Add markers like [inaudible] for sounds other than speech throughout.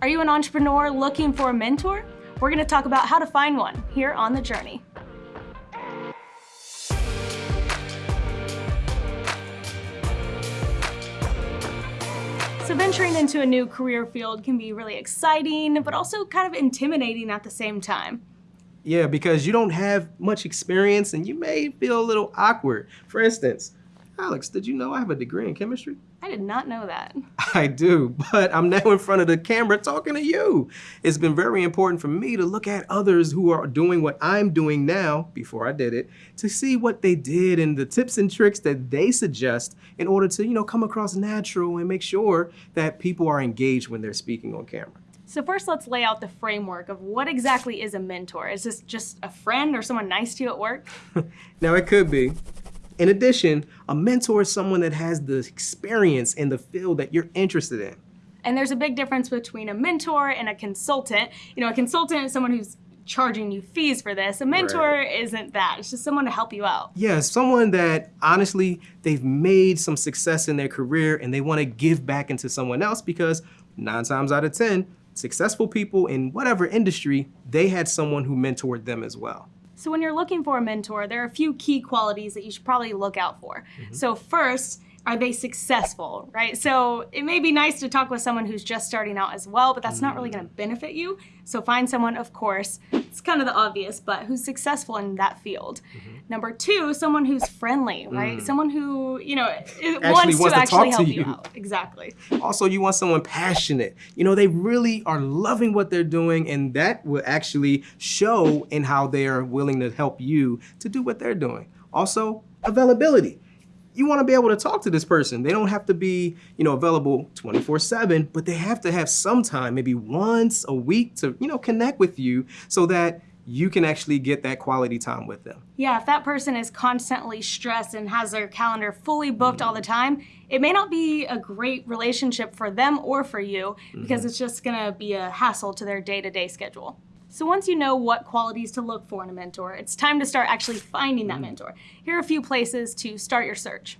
Are you an entrepreneur looking for a mentor? We're going to talk about how to find one here on The Journey. So venturing into a new career field can be really exciting, but also kind of intimidating at the same time. Yeah, because you don't have much experience and you may feel a little awkward. For instance, Alex, did you know I have a degree in chemistry? I did not know that. [laughs] I do, but I'm now in front of the camera talking to you. It's been very important for me to look at others who are doing what I'm doing now, before I did it, to see what they did and the tips and tricks that they suggest in order to, you know, come across natural and make sure that people are engaged when they're speaking on camera. So first let's lay out the framework of what exactly is a mentor. Is this just a friend or someone nice to you at work? [laughs] now it could be, in addition, a mentor is someone that has the experience in the field that you're interested in. And there's a big difference between a mentor and a consultant. You know, a consultant is someone who's charging you fees for this. A mentor right. isn't that. It's just someone to help you out. Yeah, someone that honestly, they've made some success in their career and they want to give back into someone else because nine times out of 10, successful people in whatever industry, they had someone who mentored them as well. So when you're looking for a mentor, there are a few key qualities that you should probably look out for. Mm -hmm. So first, are they successful, right? So it may be nice to talk with someone who's just starting out as well, but that's not really gonna benefit you. So find someone, of course, it's kind of the obvious, but who's successful in that field. Mm -hmm. Number two, someone who's friendly, right? Mm. Someone who, you know, actually wants, wants to, to actually help you. you out. Exactly. Also, you want someone passionate. You know, they really are loving what they're doing, and that will actually show in how they are willing to help you to do what they're doing. Also, availability you want to be able to talk to this person. They don't have to be, you know, available 24 seven, but they have to have some time, maybe once a week to, you know, connect with you so that you can actually get that quality time with them. Yeah, if that person is constantly stressed and has their calendar fully booked mm -hmm. all the time, it may not be a great relationship for them or for you because mm -hmm. it's just gonna be a hassle to their day-to-day -day schedule. So once you know what qualities to look for in a mentor, it's time to start actually finding that mm. mentor. Here are a few places to start your search.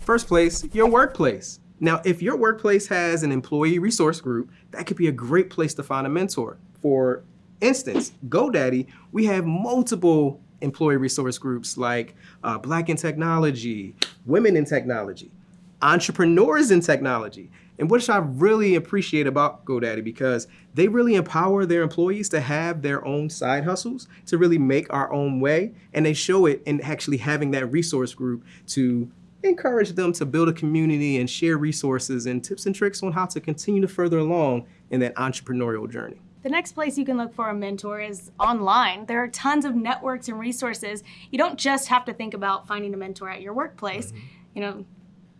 First place, your workplace. Now, if your workplace has an employee resource group, that could be a great place to find a mentor. For instance, GoDaddy, we have multiple employee resource groups like uh, Black in Technology, Women in Technology, Entrepreneurs in Technology. And which I really appreciate about GoDaddy because they really empower their employees to have their own side hustles, to really make our own way. And they show it in actually having that resource group to encourage them to build a community and share resources and tips and tricks on how to continue to further along in that entrepreneurial journey. The next place you can look for a mentor is online. There are tons of networks and resources. You don't just have to think about finding a mentor at your workplace. Mm -hmm. You know,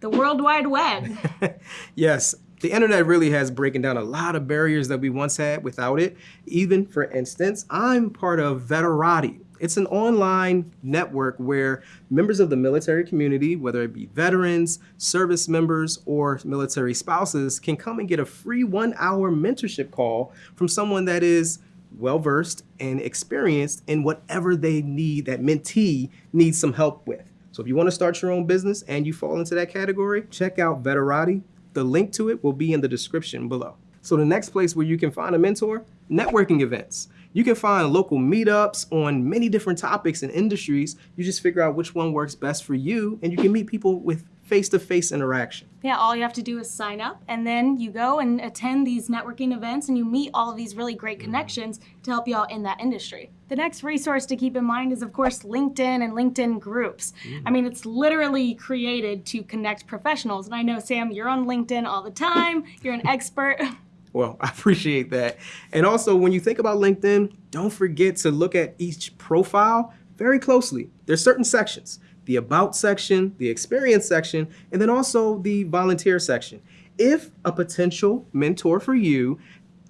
the World Wide Web. [laughs] yes, the internet really has broken down a lot of barriers that we once had without it. Even, for instance, I'm part of Veterati. It's an online network where members of the military community, whether it be veterans, service members, or military spouses, can come and get a free one-hour mentorship call from someone that is well-versed and experienced in whatever they need, that mentee needs some help with. So if you want to start your own business and you fall into that category, check out Veterati. The link to it will be in the description below. So the next place where you can find a mentor, networking events. You can find local meetups on many different topics and industries. You just figure out which one works best for you and you can meet people with face-to-face -face interaction. Yeah, all you have to do is sign up and then you go and attend these networking events and you meet all of these really great connections to help you out in that industry. The next resource to keep in mind is of course LinkedIn and LinkedIn groups. Mm. I mean, it's literally created to connect professionals. And I know, Sam, you're on LinkedIn all the time. You're an expert. [laughs] Well, [laughs] I appreciate that. And also, when you think about LinkedIn, don't forget to look at each profile very closely. There's certain sections the About section, the Experience section, and then also the Volunteer section. If a potential mentor for you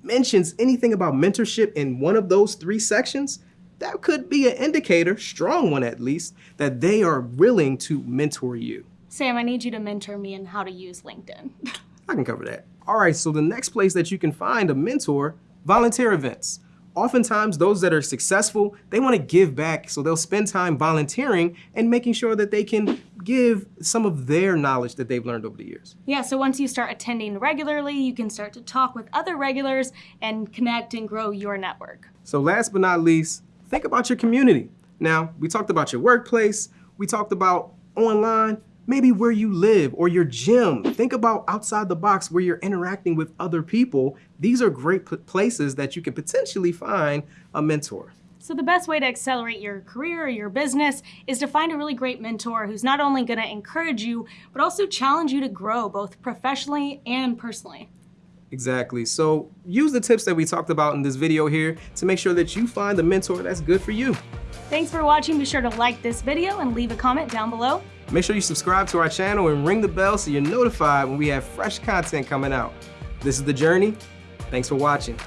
mentions anything about mentorship in one of those three sections, that could be an indicator, strong one at least, that they are willing to mentor you. Sam, I need you to mentor me in how to use LinkedIn. I can cover that. All right, so the next place that you can find a mentor, volunteer events. oftentimes those that are successful, they want to give back. So they'll spend time volunteering and making sure that they can give some of their knowledge that they've learned over the years. Yeah, so once you start attending regularly, you can start to talk with other regulars and connect and grow your network. So last but not least, think about your community. Now, we talked about your workplace, we talked about online, maybe where you live or your gym. Think about outside the box where you're interacting with other people. These are great places that you can potentially find a mentor. So the best way to accelerate your career or your business is to find a really great mentor who's not only going to encourage you, but also challenge you to grow both professionally and personally. Exactly. So use the tips that we talked about in this video here to make sure that you find the mentor that's good for you. Thanks for watching. Be sure to like this video and leave a comment down below. Make sure you subscribe to our channel and ring the bell so you're notified when we have fresh content coming out. This is The Journey. Thanks for watching.